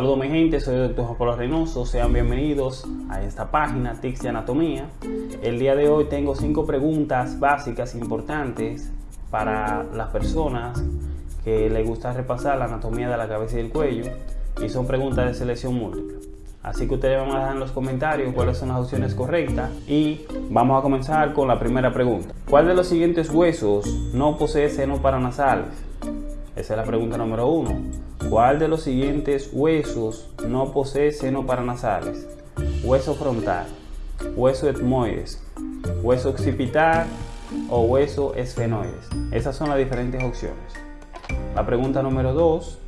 mi gente, soy el Dr. Juan Pablo Reynoso, sean bienvenidos a esta página Tics de Anatomía. El día de hoy tengo cinco preguntas básicas importantes para las personas que les gusta repasar la anatomía de la cabeza y del cuello y son preguntas de selección múltiple. Así que ustedes van a dejar en los comentarios cuáles son las opciones correctas y vamos a comenzar con la primera pregunta. ¿Cuál de los siguientes huesos no posee seno paranasales? Esa es la pregunta número uno. ¿Cuál de los siguientes huesos no posee seno paranasales? Hueso frontal, hueso etmoides, hueso occipital o hueso esfenoides. Esas son las diferentes opciones. La pregunta número 2.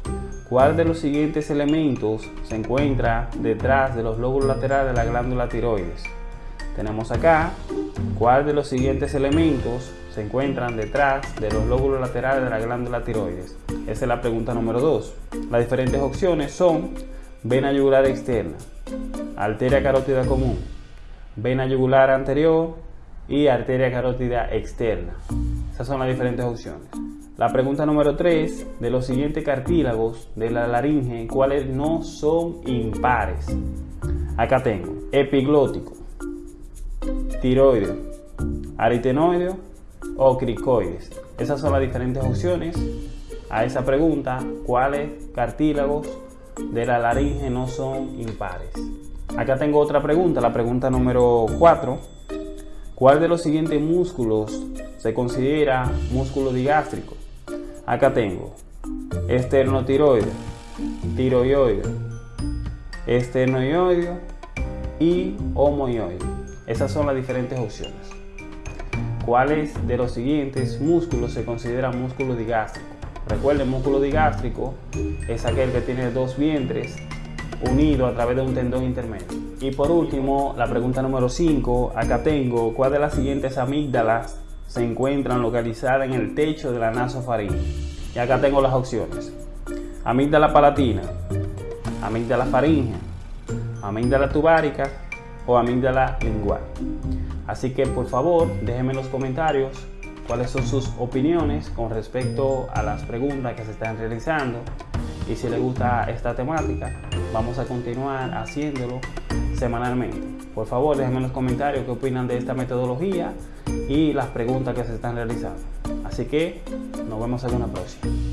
¿Cuál de los siguientes elementos se encuentra detrás de los lóbulos laterales de la glándula tiroides? Tenemos acá, ¿cuál de los siguientes elementos se encuentran detrás de los lóbulos laterales de la glándula tiroides? Esa es la pregunta número 2. Las diferentes opciones son vena yugular externa, arteria carótida común, vena yugular anterior y arteria carótida externa. Esas son las diferentes opciones. La pregunta número 3, de los siguientes cartílagos de la laringe, ¿cuáles no son impares? Acá tengo epiglótico, tiroideo, aritenoideo o cricoides. Esas son las diferentes opciones a esa pregunta, ¿cuáles cartílagos de la laringe no son impares? Acá tengo otra pregunta, la pregunta número 4. ¿Cuál de los siguientes músculos se considera músculo digástrico? Acá tengo esternotiroide, tiroioide, esternoioide y homoioide. Esas son las diferentes opciones. ¿Cuáles de los siguientes músculos se considera músculo digástrico? Recuerden, músculo digástrico es aquel que tiene dos vientres unidos a través de un tendón intermedio. Y por último, la pregunta número 5, acá tengo, ¿cuál de las siguientes amígdalas se encuentran localizadas en el techo de la nasofaringe. Y acá tengo las opciones. Amígdala palatina, amígdala faringe, amígdala tubárica o amígdala lingual. Así que por favor déjenme en los comentarios cuáles son sus opiniones con respecto a las preguntas que se están realizando y si les gusta esta temática vamos a continuar haciéndolo semanalmente. Por favor déjenme en los comentarios qué opinan de esta metodología y las preguntas que se están realizando. Así que nos vemos en una próxima.